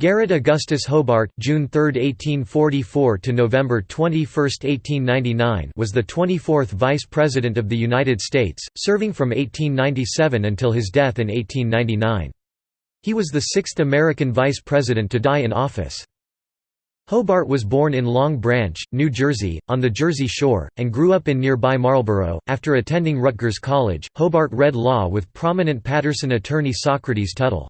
Garrett Augustus Hobart June 3, 1844 to November 21, 1899 was the 24th Vice President of the United States, serving from 1897 until his death in 1899. He was the sixth American Vice President to die in office. Hobart was born in Long Branch, New Jersey, on the Jersey Shore, and grew up in nearby Marlborough. After attending Rutgers College, Hobart read law with prominent Paterson attorney Socrates Tuttle.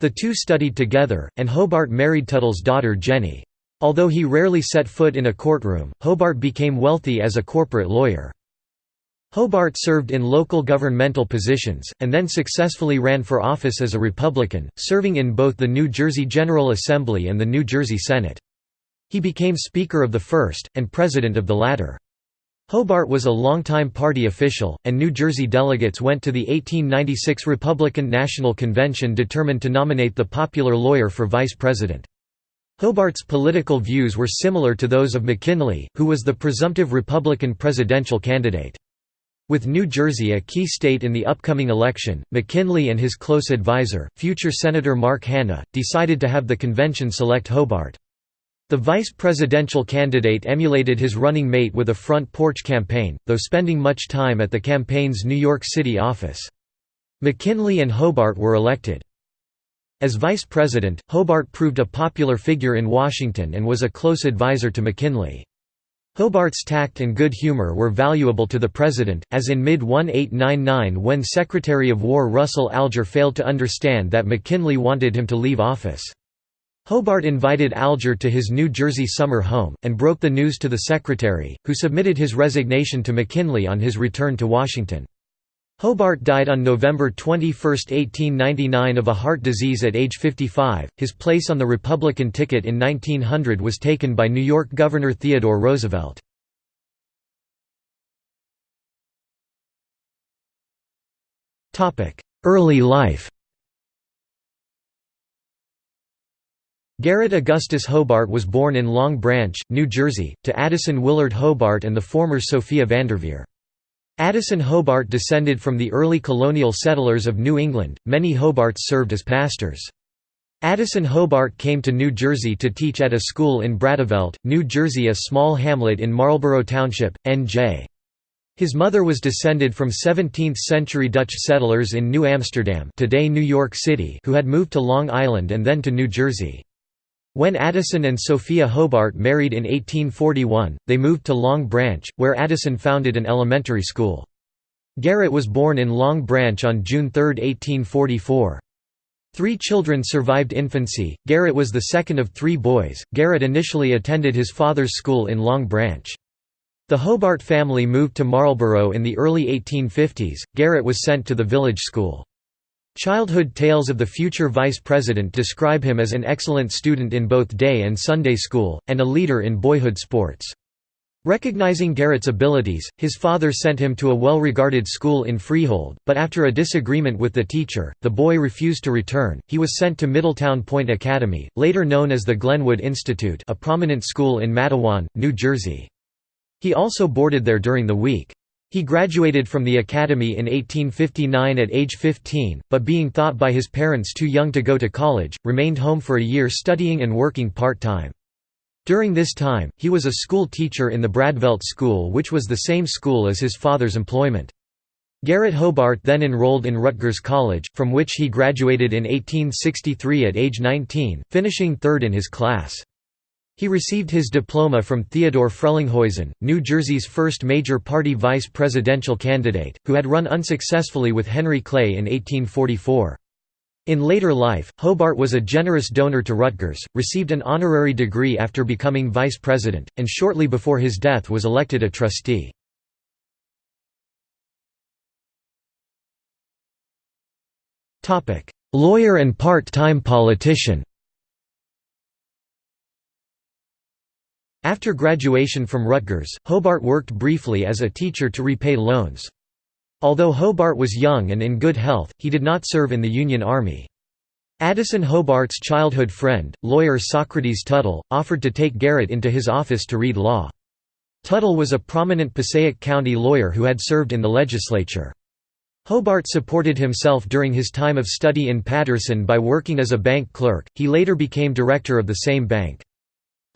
The two studied together, and Hobart married Tuttle's daughter Jenny. Although he rarely set foot in a courtroom, Hobart became wealthy as a corporate lawyer. Hobart served in local governmental positions, and then successfully ran for office as a Republican, serving in both the New Jersey General Assembly and the New Jersey Senate. He became Speaker of the first, and President of the latter. Hobart was a longtime party official, and New Jersey delegates went to the 1896 Republican National Convention determined to nominate the popular lawyer for vice president. Hobart's political views were similar to those of McKinley, who was the presumptive Republican presidential candidate. With New Jersey a key state in the upcoming election, McKinley and his close advisor, future Senator Mark Hanna, decided to have the convention select Hobart. The vice presidential candidate emulated his running mate with a front porch campaign, though spending much time at the campaign's New York City office. McKinley and Hobart were elected. As vice president, Hobart proved a popular figure in Washington and was a close advisor to McKinley. Hobart's tact and good humor were valuable to the president, as in mid-1899 when Secretary of War Russell Alger failed to understand that McKinley wanted him to leave office. Hobart invited Alger to his New Jersey summer home, and broke the news to the secretary, who submitted his resignation to McKinley on his return to Washington. Hobart died on November 21, 1899 of a heart disease at age 55. His place on the Republican ticket in 1900 was taken by New York Governor Theodore Roosevelt. Early life Garrett Augustus Hobart was born in Long Branch, New Jersey, to Addison Willard Hobart and the former Sophia Vanderveer. Addison Hobart descended from the early colonial settlers of New England, many Hobarts served as pastors. Addison Hobart came to New Jersey to teach at a school in Bradevelt, New Jersey a small hamlet in Marlborough Township, N.J. His mother was descended from 17th-century Dutch settlers in New Amsterdam today New York City who had moved to Long Island and then to New Jersey. When Addison and Sophia Hobart married in 1841, they moved to Long Branch, where Addison founded an elementary school. Garrett was born in Long Branch on June 3, 1844. Three children survived infancy. Garrett was the second of three boys. Garrett initially attended his father's school in Long Branch. The Hobart family moved to Marlborough in the early 1850s. Garrett was sent to the village school. Childhood tales of the future vice president describe him as an excellent student in both day and Sunday school, and a leader in boyhood sports. Recognizing Garrett's abilities, his father sent him to a well-regarded school in Freehold, but after a disagreement with the teacher, the boy refused to return. He was sent to Middletown Point Academy, later known as the Glenwood Institute, a prominent school in Matawan, New Jersey. He also boarded there during the week. He graduated from the academy in 1859 at age 15, but being thought by his parents too young to go to college, remained home for a year studying and working part-time. During this time, he was a school teacher in the Bradevelt School which was the same school as his father's employment. Garrett Hobart then enrolled in Rutgers College, from which he graduated in 1863 at age 19, finishing third in his class. He received his diploma from Theodore Frelinghuysen, New Jersey's first major party vice presidential candidate, who had run unsuccessfully with Henry Clay in 1844. In later life, Hobart was a generous donor to Rutgers, received an honorary degree after becoming vice president, and shortly before his death was elected a trustee. Lawyer and part-time politician After graduation from Rutgers, Hobart worked briefly as a teacher to repay loans. Although Hobart was young and in good health, he did not serve in the Union Army. Addison Hobart's childhood friend, lawyer Socrates Tuttle, offered to take Garrett into his office to read law. Tuttle was a prominent Passaic County lawyer who had served in the legislature. Hobart supported himself during his time of study in Paterson by working as a bank clerk, he later became director of the same bank.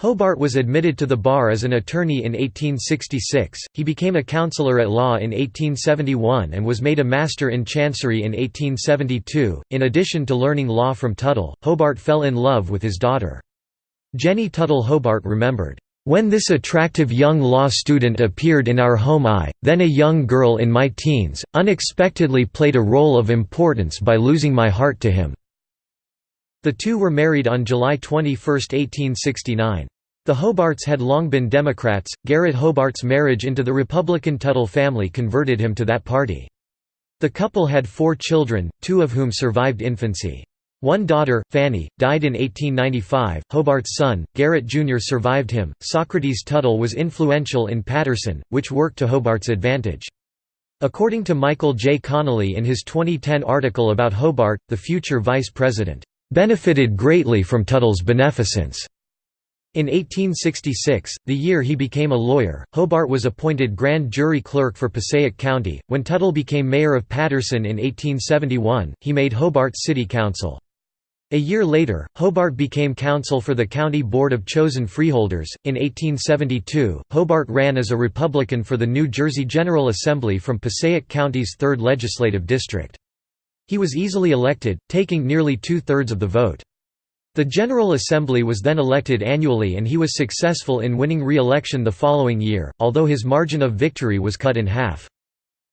Hobart was admitted to the bar as an attorney in 1866, he became a counselor at law in 1871 and was made a Master in Chancery in 1872. In addition to learning law from Tuttle, Hobart fell in love with his daughter. Jenny Tuttle Hobart remembered, when this attractive young law student appeared in our home I, then a young girl in my teens, unexpectedly played a role of importance by losing my heart to him." The two were married on July 21, 1869. The Hobarts had long been Democrats, Garrett Hobart's marriage into the Republican Tuttle family converted him to that party. The couple had four children, two of whom survived infancy. One daughter, Fanny, died in 1895. Hobart's son, Garrett Jr., survived him. Socrates Tuttle was influential in Paterson, which worked to Hobart's advantage. According to Michael J. Connolly in his 2010 article about Hobart, the future vice president, benefited greatly from Tuttle's beneficence. In 1866, the year he became a lawyer, Hobart was appointed grand jury clerk for Passaic County. When Tuttle became mayor of Paterson in 1871, he made Hobart city council. A year later, Hobart became counsel for the County Board of Chosen Freeholders. In 1872, Hobart ran as a Republican for the New Jersey General Assembly from Passaic County's 3rd Legislative District. He was easily elected, taking nearly two thirds of the vote. The General Assembly was then elected annually and he was successful in winning re-election the following year, although his margin of victory was cut in half.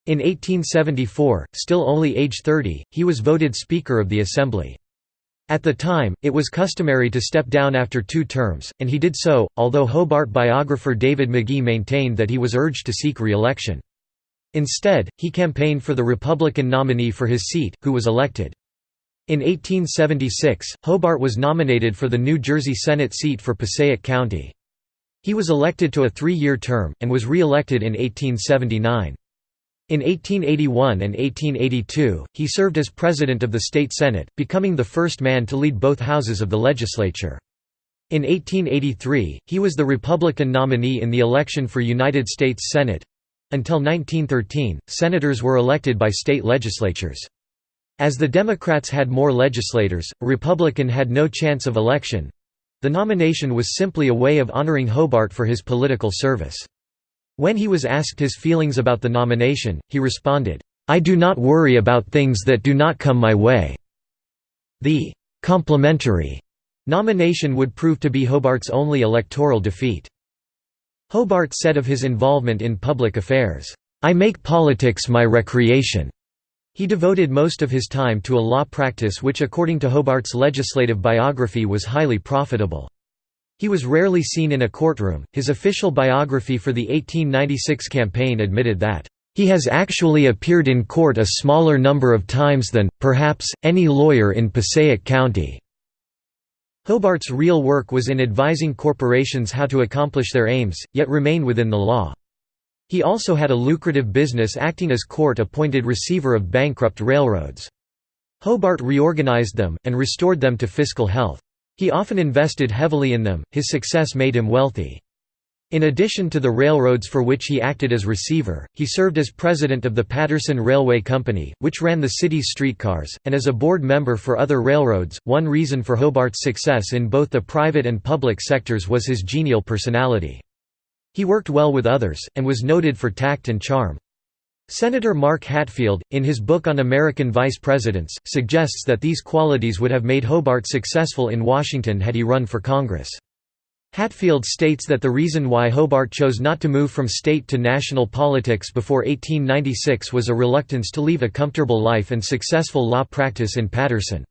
In 1874, still only age 30, he was voted Speaker of the Assembly. At the time, it was customary to step down after two terms, and he did so, although Hobart biographer David Magie maintained that he was urged to seek re-election. Instead, he campaigned for the Republican nominee for his seat, who was elected. In 1876, Hobart was nominated for the New Jersey Senate seat for Passaic County. He was elected to a three-year term, and was re-elected in 1879. In 1881 and 1882, he served as president of the state senate, becoming the first man to lead both houses of the legislature. In 1883, he was the Republican nominee in the election for United States Senate. Until 1913, senators were elected by state legislatures. As the Democrats had more legislators, a Republican had no chance of election. The nomination was simply a way of honoring Hobart for his political service. When he was asked his feelings about the nomination, he responded, "'I do not worry about things that do not come my way." The «complimentary» nomination would prove to be Hobart's only electoral defeat. Hobart said of his involvement in public affairs, "'I make politics my recreation." He devoted most of his time to a law practice which according to Hobart's legislative biography was highly profitable. He was rarely seen in a courtroom. His official biography for the 1896 campaign admitted that, he has actually appeared in court a smaller number of times than, perhaps, any lawyer in Passaic County. Hobart's real work was in advising corporations how to accomplish their aims, yet remain within the law. He also had a lucrative business acting as court-appointed receiver of bankrupt railroads. Hobart reorganized them, and restored them to fiscal health. He often invested heavily in them, his success made him wealthy. In addition to the railroads for which he acted as receiver, he served as president of the Paterson Railway Company, which ran the city's streetcars, and as a board member for other railroads. One reason for Hobart's success in both the private and public sectors was his genial personality. He worked well with others, and was noted for tact and charm. Senator Mark Hatfield, in his book on American vice presidents, suggests that these qualities would have made Hobart successful in Washington had he run for Congress. Hatfield states that the reason why Hobart chose not to move from state to national politics before 1896 was a reluctance to leave a comfortable life and successful law practice in Paterson.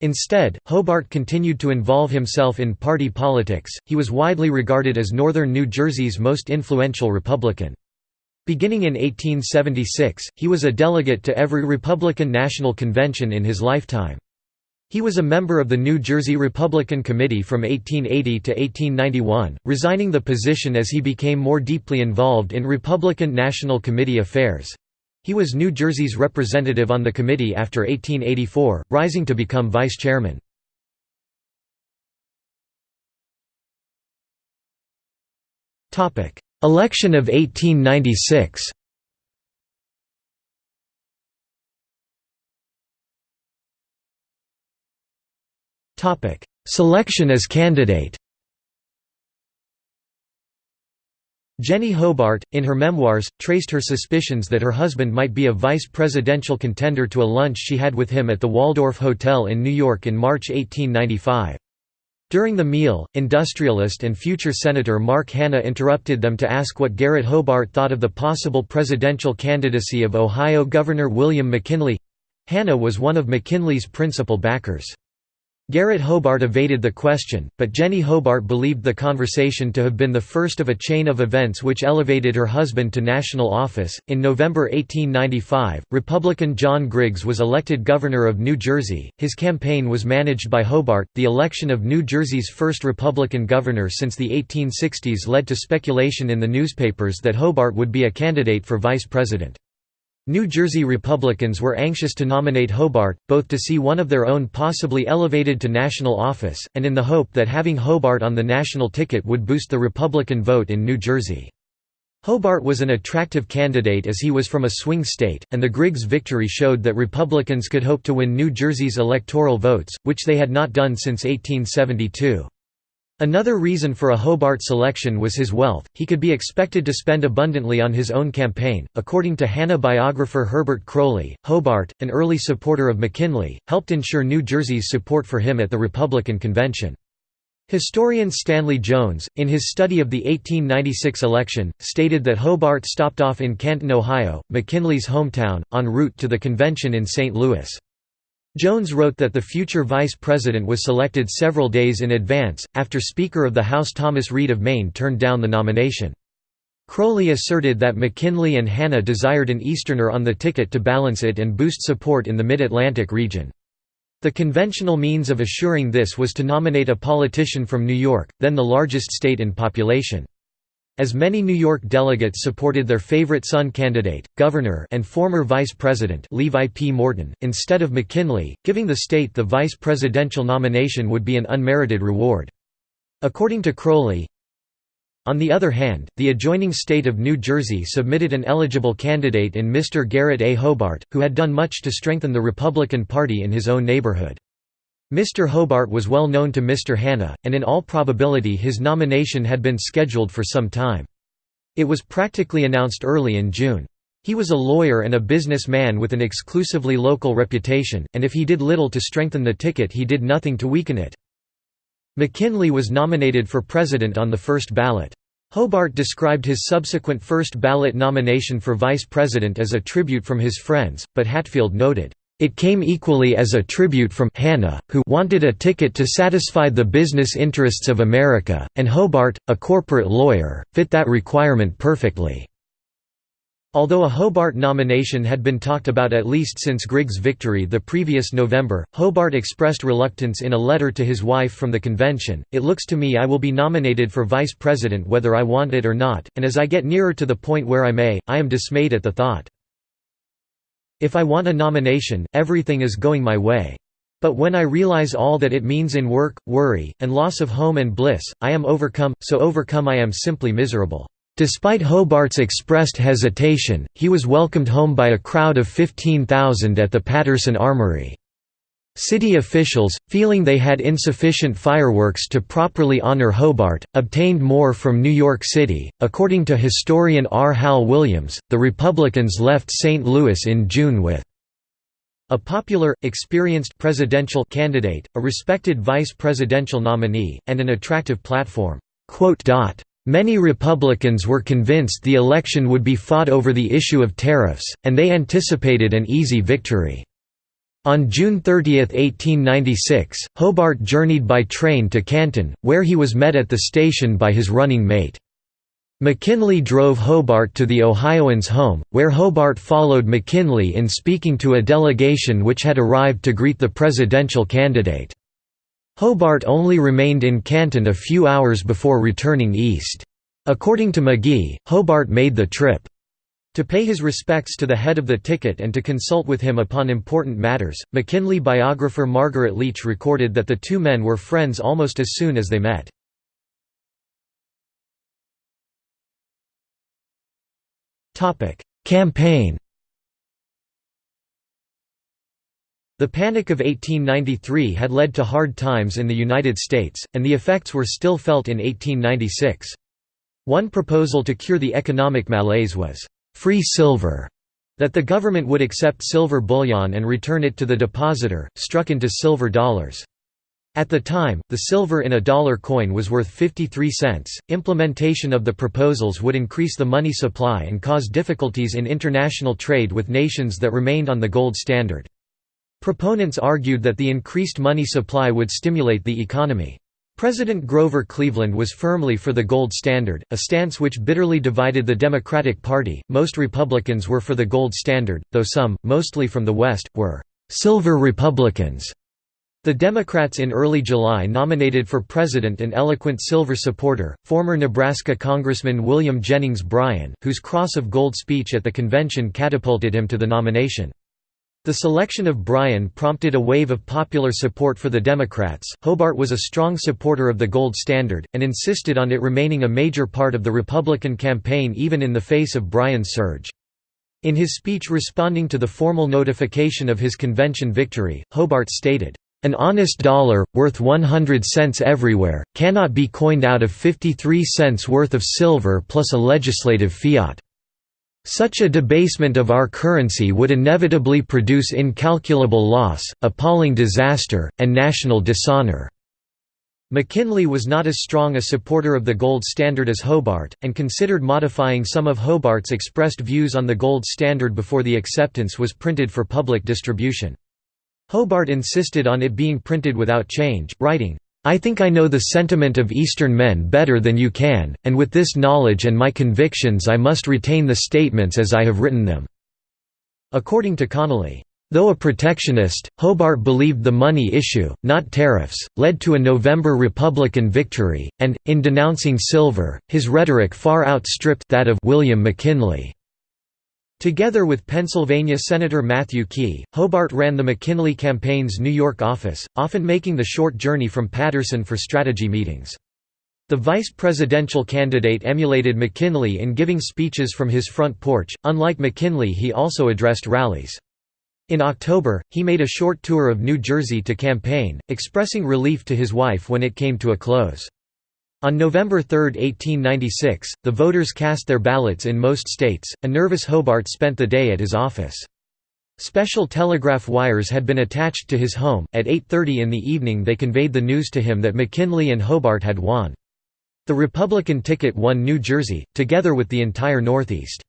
Instead, Hobart continued to involve himself in party politics, he was widely regarded as northern New Jersey's most influential Republican. Beginning in 1876, he was a delegate to every Republican National Convention in his lifetime. He was a member of the New Jersey Republican Committee from 1880 to 1891, resigning the position as he became more deeply involved in Republican National Committee affairs. He was New Jersey's representative on the committee after 1884, rising to become vice chairman. Election of 1896 Selection as candidate Jenny Hobart, in her memoirs, traced her suspicions that her husband might be a vice presidential contender to a lunch she had with him at the Waldorf Hotel in New York in March 1895. During the meal, industrialist and future Senator Mark Hanna interrupted them to ask what Garrett Hobart thought of the possible presidential candidacy of Ohio Governor William McKinley. Hanna was one of McKinley's principal backers. Garrett Hobart evaded the question, but Jenny Hobart believed the conversation to have been the first of a chain of events which elevated her husband to national office. In November 1895, Republican John Griggs was elected governor of New Jersey. His campaign was managed by Hobart. The election of New Jersey's first Republican governor since the 1860s led to speculation in the newspapers that Hobart would be a candidate for vice president. New Jersey Republicans were anxious to nominate Hobart, both to see one of their own possibly elevated to national office, and in the hope that having Hobart on the national ticket would boost the Republican vote in New Jersey. Hobart was an attractive candidate as he was from a swing state, and the Griggs victory showed that Republicans could hope to win New Jersey's electoral votes, which they had not done since 1872. Another reason for a Hobart selection was his wealth, he could be expected to spend abundantly on his own campaign. According to Hanna biographer Herbert Croly, Hobart, an early supporter of McKinley, helped ensure New Jersey's support for him at the Republican convention. Historian Stanley Jones, in his study of the 1896 election, stated that Hobart stopped off in Canton, Ohio, McKinley's hometown, en route to the convention in St. Louis. Jones wrote that the future vice president was selected several days in advance, after Speaker of the House Thomas Reed of Maine turned down the nomination. Croly asserted that McKinley and Hanna desired an Easterner on the ticket to balance it and boost support in the Mid-Atlantic region. The conventional means of assuring this was to nominate a politician from New York, then the largest state in population. As many New York delegates supported their favorite son candidate, governor and former vice president Levi P. Morton, instead of McKinley, giving the state the vice presidential nomination would be an unmerited reward. According to Croly, on the other hand, the adjoining state of New Jersey submitted an eligible candidate in Mr. Garrett A. Hobart, who had done much to strengthen the Republican Party in his own neighborhood. Mr. Hobart was well known to Mr. Hanna, and in all probability his nomination had been scheduled for some time. It was practically announced early in June. He was a lawyer and a businessman with an exclusively local reputation, and if he did little to strengthen the ticket he did nothing to weaken it. McKinley was nominated for president on the first ballot. Hobart described his subsequent first ballot nomination for vice president as a tribute from his friends, but Hatfield noted, it came equally as a tribute from Hanna, who wanted a ticket to satisfy the business interests of America, and Hobart, a corporate lawyer, fit that requirement perfectly. Although a Hobart nomination had been talked about at least since Griggs' victory the previous November, Hobart expressed reluctance in a letter to his wife from the convention, It looks to me I will be nominated for vice president whether I want it or not, and as I get nearer to the point where I may, I am dismayed at the thought. If I want a nomination, everything is going my way. But when I realize all that it means in work, worry, and loss of home and bliss, I am overcome, so overcome I am simply miserable." Despite Hobart's expressed hesitation, he was welcomed home by a crowd of 15,000 at the Paterson Armory. City officials, feeling they had insufficient fireworks to properly honor Hobart, obtained more from New York City. According to historian R. Hal Williams, the Republicans left St. Louis in June with a popular, experienced presidential candidate, a respected vice presidential nominee, and an attractive platform. Many Republicans were convinced the election would be fought over the issue of tariffs, and they anticipated an easy victory. On June 30, 1896, Hobart journeyed by train to Canton, where he was met at the station by his running mate. McKinley drove Hobart to the Ohioans' home, where Hobart followed McKinley in speaking to a delegation which had arrived to greet the presidential candidate. Hobart only remained in Canton a few hours before returning east. According to Magie, Hobart made the trip to pay his respects to the head of the ticket and to consult with him upon important matters, McKinley biographer Margaret Leech recorded that the two men were friends almost as soon as they met. Campaign The Panic of 1893 had led to hard times in the United States, and the effects were still felt in 1896. One proposal to cure the economic malaise was, "'free silver' that the government would accept silver bullion and return it to the depositor, struck into silver dollars. At the time, the silver in a dollar coin was worth 53 cents. Implementation of the proposals would increase the money supply and cause difficulties in international trade with nations that remained on the gold standard. Proponents argued that the increased money supply would stimulate the economy. President Grover Cleveland was firmly for the gold standard, a stance which bitterly divided the Democratic Party. Most Republicans were for the gold standard, though some, mostly from the West, were silver Republicans. The Democrats in early July nominated for president an eloquent silver supporter, former Nebraska Congressman William Jennings Bryan, whose cross of gold speech at the convention catapulted him to the nomination. The selection of Bryan prompted a wave of popular support for the Democrats. Hobart was a strong supporter of the gold standard, and insisted on it remaining a major part of the Republican campaign even in the face of Bryan's surge. In his speech responding to the formal notification of his convention victory, Hobart stated, an honest dollar, worth 100 cents everywhere, cannot be coined out of 53 cents worth of silver plus a legislative fiat. Such a debasement of our currency would inevitably produce incalculable loss, appalling disaster, and national dishonor. McKinley was not as strong a supporter of the gold standard as Hobart, and considered modifying some of Hobart's expressed views on the gold standard before the acceptance was printed for public distribution. Hobart insisted on it being printed without change, writing, I think I know the sentiment of Eastern men better than you can, and with this knowledge and my convictions I must retain the statements as I have written them." According to Connolly, Though a protectionist, Hobart believed the money issue, not tariffs, led to a November Republican victory, and, in denouncing silver, his rhetoric far outstripped that of William McKinley. Together with Pennsylvania Senator Matthew Quay, Hobart ran the McKinley campaign's New York office, often making the short journey from Paterson for strategy meetings. The vice presidential candidate emulated McKinley in giving speeches from his front porch, unlike McKinley he also addressed rallies. In October, he made a short tour of New Jersey to campaign, expressing relief to his wife when it came to a close. On November 3, 1896, the voters cast their ballots in most states. A nervous Hobart spent the day at his office. Special telegraph wires had been attached to his home. At 8:30 in the evening they conveyed the news to him that McKinley and Hobart had won. The Republican ticket won New Jersey, together with the entire Northeast.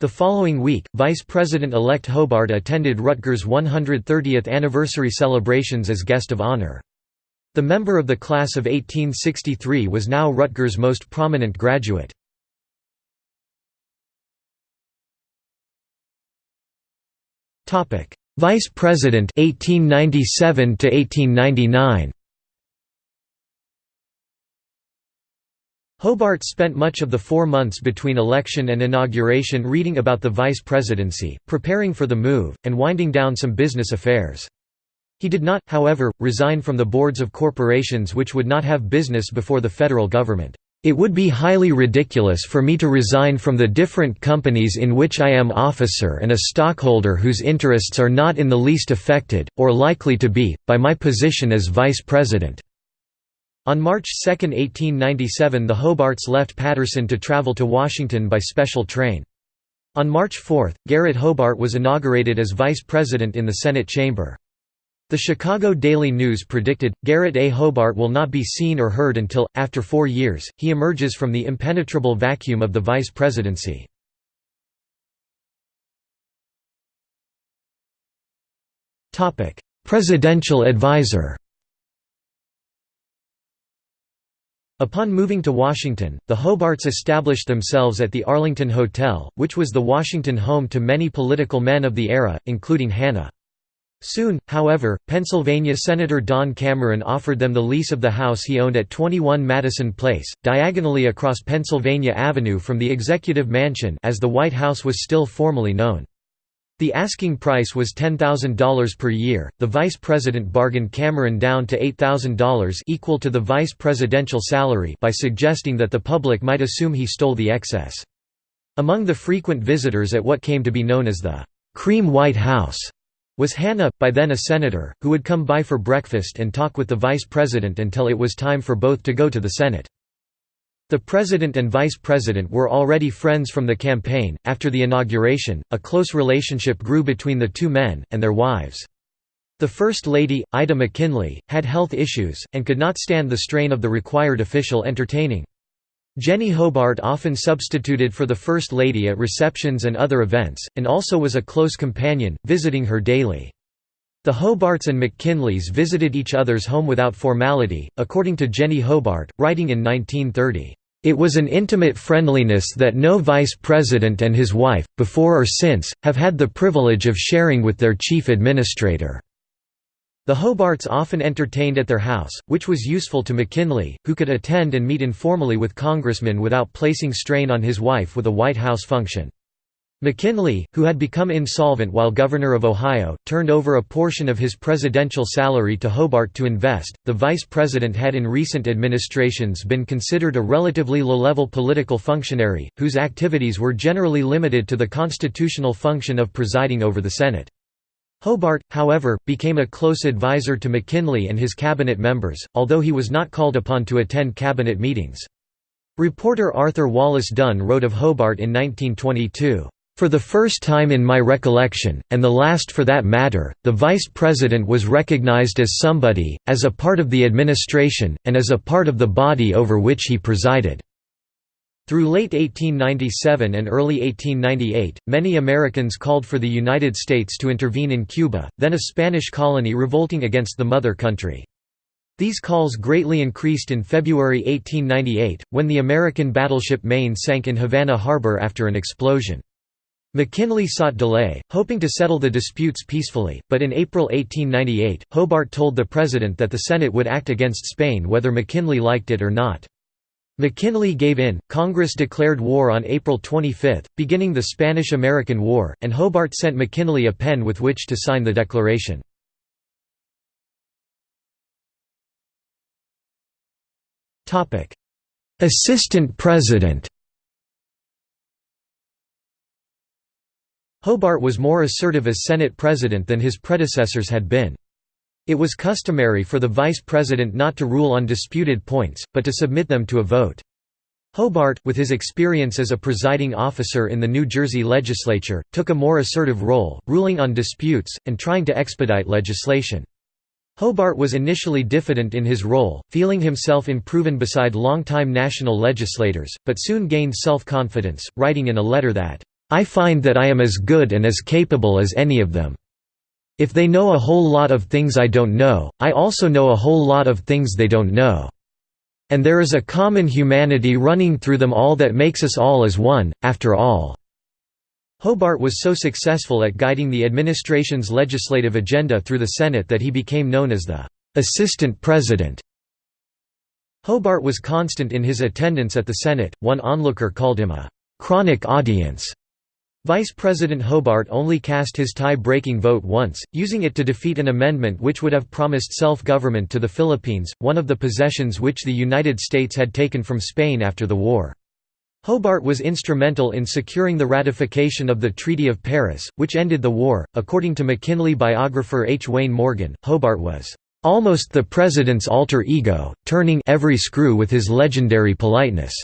The following week, Vice President-elect Hobart attended Rutgers' 130th anniversary celebrations as guest of honor. The member of the class of 1863 was now Rutgers' most prominent graduate. Vice President 1897 to 1899 Hobart spent much of the four months between election and inauguration reading about the vice presidency, preparing for the move, and winding down some business affairs. He did not, however, resign from the boards of corporations which would not have business before the federal government. It would be highly ridiculous for me to resign from the different companies in which I am officer and a stockholder whose interests are not in the least affected, or likely to be, by my position as vice president." On March 2, 1897 the Hobarts left Paterson to travel to Washington by special train. On March 4, Garrett Hobart was inaugurated as vice president in the Senate chamber. The Chicago Daily News predicted, Garrett A. Hobart will not be seen or heard until, after four years, he emerges from the impenetrable vacuum of the vice presidency. Presidential advisor Upon moving to Washington, the Hobarts established themselves at the Arlington Hotel, which was the Washington home to many political men of the era, including Hanna. Soon, however, Pennsylvania Senator Don Cameron offered them the lease of the house he owned at 21 Madison Place, diagonally across Pennsylvania Avenue from the Executive Mansion as the White House was still formally known. The asking price was $10,000 per year. The vice president bargained Cameron down to $8,000 equal to the vice presidential salary by suggesting that the public might assume he stole the excess. Among the frequent visitors at what came to be known as the Cream White House was Hanna, by then a senator, who would come by for breakfast and talk with the vice president until it was time for both to go to the Senate. The president and vice president were already friends from the campaign. After the inauguration, a close relationship grew between the two men, and their wives. The First Lady, Ida McKinley, had health issues, and could not stand the strain of the required official entertaining. Jenny Hobart often substituted for the First Lady at receptions and other events, and also was a close companion, visiting her daily. The Hobarts and McKinleys visited each other's home without formality, according to Jenny Hobart, writing in 1930. It was an intimate friendliness that no vice president and his wife, before or since, have had the privilege of sharing with their chief administrator. The Hobarts often entertained at their house, which was useful to McKinley, who could attend and meet informally with congressmen without placing strain on his wife with a White House function. McKinley, who had become insolvent while governor of Ohio, turned over a portion of his presidential salary to Hobart to invest. The vice president had in recent administrations been considered a relatively low level political functionary, whose activities were generally limited to the constitutional function of presiding over the Senate. Hobart, however, became a close advisor to McKinley and his cabinet members, although he was not called upon to attend cabinet meetings. Reporter Arthur Wallace Dunn wrote of Hobart in 1922, "...for the first time in my recollection, and the last for that matter, the vice president was recognized as somebody, as a part of the administration, and as a part of the body over which he presided." Through late 1897 and early 1898, many Americans called for the United States to intervene in Cuba, then a Spanish colony revolting against the mother country. These calls greatly increased in February 1898, when the American battleship Maine sank in Havana Harbor after an explosion. McKinley sought delay, hoping to settle the disputes peacefully, but in April 1898, Hobart told the President that the Senate would act against Spain whether McKinley liked it or not. McKinley gave in, Congress declared war on April 25, beginning the Spanish–American War, and Hobart sent McKinley a pen with which to sign the declaration. Assistant President Hobart was more assertive as Senate President than his predecessors had been. It was customary for the vice president not to rule on disputed points, but to submit them to a vote. Hobart, with his experience as a presiding officer in the New Jersey legislature, took a more assertive role, ruling on disputes, and trying to expedite legislation. Hobart was initially diffident in his role, feeling himself improven beside longtime national legislators, but soon gained self-confidence, writing in a letter that, "...I find that I am as good and as capable as any of them." If they know a whole lot of things I don't know, I also know a whole lot of things they don't know. And there is a common humanity running through them all that makes us all as one, after all." Hobart was so successful at guiding the administration's legislative agenda through the Senate that he became known as the «assistant president». Hobart was constant in his attendance at the Senate, one onlooker called him a «chronic audience» Vice President Hobart only cast his tie-breaking vote once, using it to defeat an amendment which would have promised self-government to the Philippines, one of the possessions which the United States had taken from Spain after the war. Hobart was instrumental in securing the ratification of the Treaty of Paris, which ended the war. According to McKinley biographer H. Wayne Morgan, Hobart was almost the president's alter ego, turning every screw with his legendary politeness.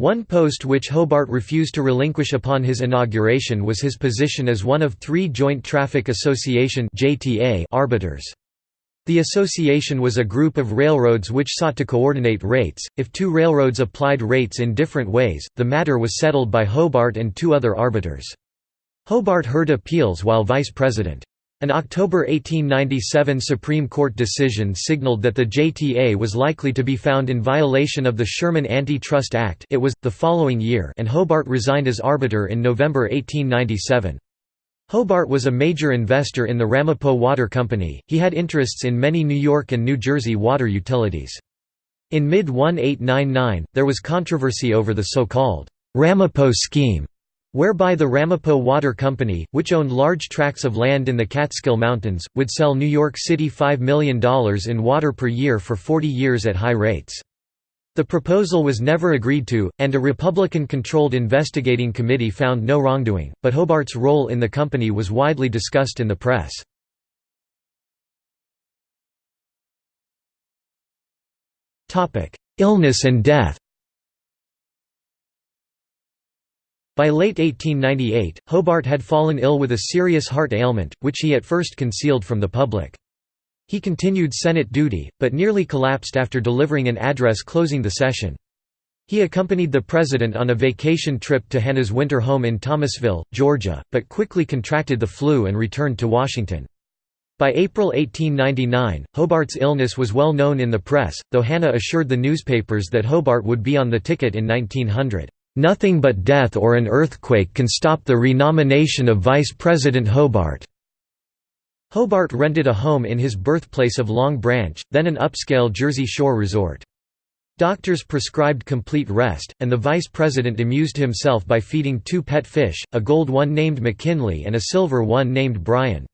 One post which Hobart refused to relinquish upon his inauguration was his position as one of three Joint Traffic Association arbiters. The association was a group of railroads which sought to coordinate rates. If two railroads applied rates in different ways, the matter was settled by Hobart and two other arbiters. Hobart heard appeals while vice president. An October 1897 Supreme Court decision signaled that the JTA was likely to be found in violation of the Sherman Anti-Trust Act it was, the following year and Hobart resigned as arbiter in November 1897. Hobart was a major investor in the Ramapo Water Company, he had interests in many New York and New Jersey water utilities. In mid-1899, there was controversy over the so-called Ramapo scheme, whereby the Ramapo Water Company, which owned large tracts of land in the Catskill Mountains, would sell New York City $5 million in water per year for 40 years at high rates. The proposal was never agreed to, and a Republican-controlled investigating committee found no wrongdoing, but Hobart's role in the company was widely discussed in the press. Illness and death By late 1898, Hobart had fallen ill with a serious heart ailment, which he at first concealed from the public. He continued Senate duty, but nearly collapsed after delivering an address closing the session. He accompanied the president on a vacation trip to Hanna's winter home in Thomasville, Georgia, but quickly contracted the flu and returned to Washington. By April 1899, Hobart's illness was well known in the press, though Hanna assured the newspapers that Hobart would be on the ticket in 1900. Nothing but death or an earthquake can stop the renomination of Vice President Hobart." Hobart rented a home in his birthplace of Long Branch, then an upscale Jersey Shore resort. Doctors prescribed complete rest, and the vice president amused himself by feeding two pet fish, a gold one named McKinley and a silver one named Bryan.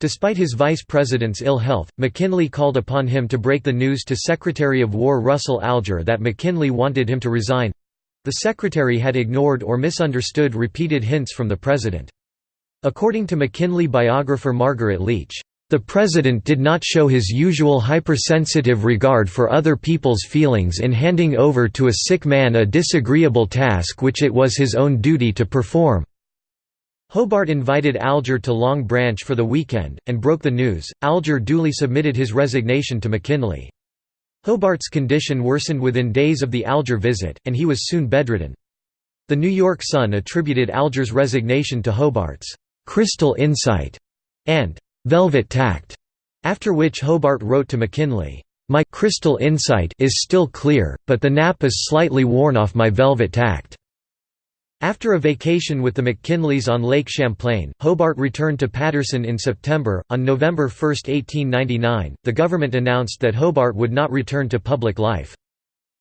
Despite his vice president's ill health, McKinley called upon him to break the news to Secretary of War Russell Alger that McKinley wanted him to resign. The secretary had ignored or misunderstood repeated hints from the president. According to McKinley biographer Margaret Leech, "...the president did not show his usual hypersensitive regard for other people's feelings in handing over to a sick man a disagreeable task which it was his own duty to perform." Hobart invited Alger to Long Branch for the weekend, and broke the news. Alger duly submitted his resignation to McKinley. Hobart's condition worsened within days of the Alger visit, and he was soon bedridden. The New York Sun attributed Alger's resignation to Hobart's «crystal insight» and «velvet tact», after which Hobart wrote to McKinley, «My crystal insight is still clear, but the nap is slightly worn off my velvet tact». After a vacation with the McKinleys on Lake Champlain, Hobart returned to Paterson in September. On November 1, 1899, the government announced that Hobart would not return to public life.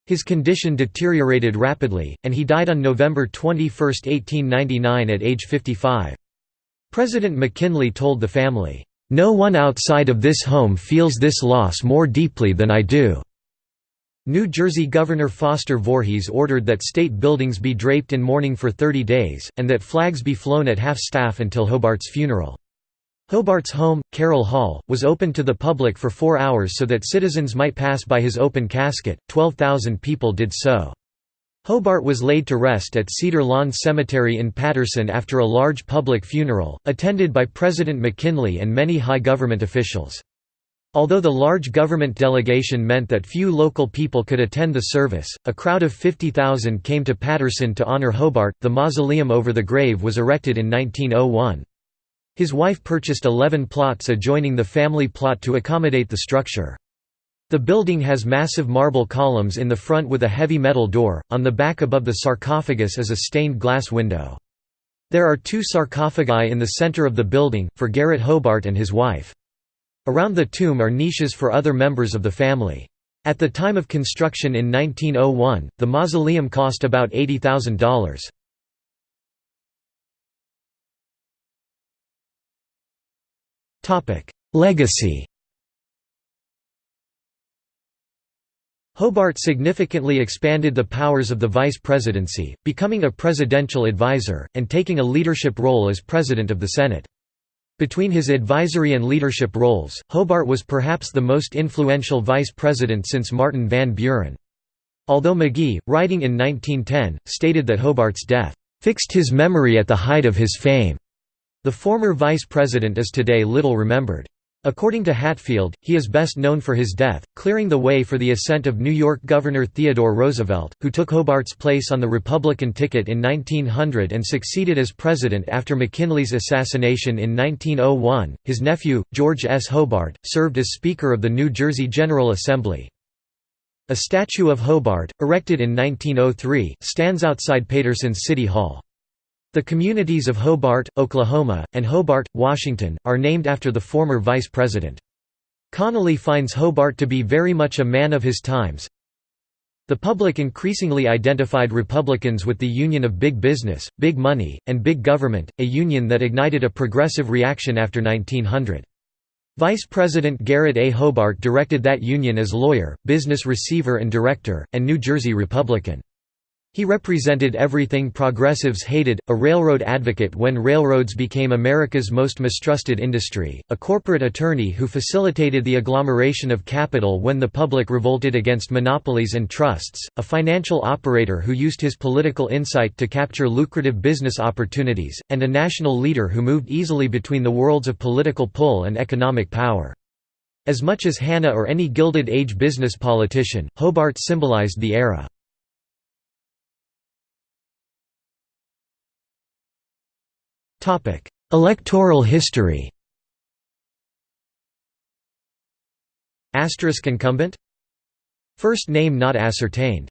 His condition deteriorated rapidly, and he died on November 21, 1899 at age 55. President McKinley told the family, "...no one outside of this home feels this loss more deeply than I do." New Jersey Governor Foster Voorhees ordered that state buildings be draped in mourning for 30 days, and that flags be flown at half-staff until Hobart's funeral. Hobart's home, Carroll Hall, was opened to the public for four hours so that citizens might pass by his open casket, 12,000 people did so. Hobart was laid to rest at Cedar Lawn Cemetery in Paterson after a large public funeral, attended by President McKinley and many high government officials. Although the large government delegation meant that few local people could attend the service, a crowd of 50,000 came to Paterson to honor Hobart. The mausoleum over the grave was erected in 1901. His wife purchased 11 plots adjoining the family plot to accommodate the structure. The building has massive marble columns in the front with a heavy metal door, on the back above the sarcophagus is a stained glass window. There are two sarcophagi in the center of the building, for Garrett Hobart and his wife. Around the tomb are niches for other members of the family. At the time of construction in 1901, the mausoleum cost about $80,000. Legacy Hobart significantly expanded the powers of the vice presidency, becoming a presidential advisor, and taking a leadership role as president of the Senate. Between his advisory and leadership roles, Hobart was perhaps the most influential vice president since Martin Van Buren. Although Magie, writing in 1910, stated that Hobart's death, "...fixed his memory at the height of his fame," the former vice president is today little remembered. According to Hatfield, he is best known for his death, clearing the way for the ascent of New York Governor Theodore Roosevelt, who took Hobart's place on the Republican ticket in 1900 and succeeded as president after McKinley's assassination in 1901. His nephew, George S. Hobart, served as Speaker of the New Jersey General Assembly. A statue of Hobart, erected in 1903, stands outside Paterson's City Hall. The communities of Hobart, Oklahoma, and Hobart, Washington, are named after the former vice president. Connolly finds Hobart to be very much a man of his times. The public increasingly identified Republicans with the union of big business, big money, and big government, a union that ignited a progressive reaction after 1900. Vice President Garrett A. Hobart directed that union as lawyer, business receiver and director, and New Jersey Republican. He represented everything progressives hated, a railroad advocate when railroads became America's most mistrusted industry, a corporate attorney who facilitated the agglomeration of capital when the public revolted against monopolies and trusts, a financial operator who used his political insight to capture lucrative business opportunities, and a national leader who moved easily between the worlds of political pull and economic power. As much as Hanna or any Gilded Age business politician, Hobart symbolized the era. Electoral history. Asterisk incumbent. First name not ascertained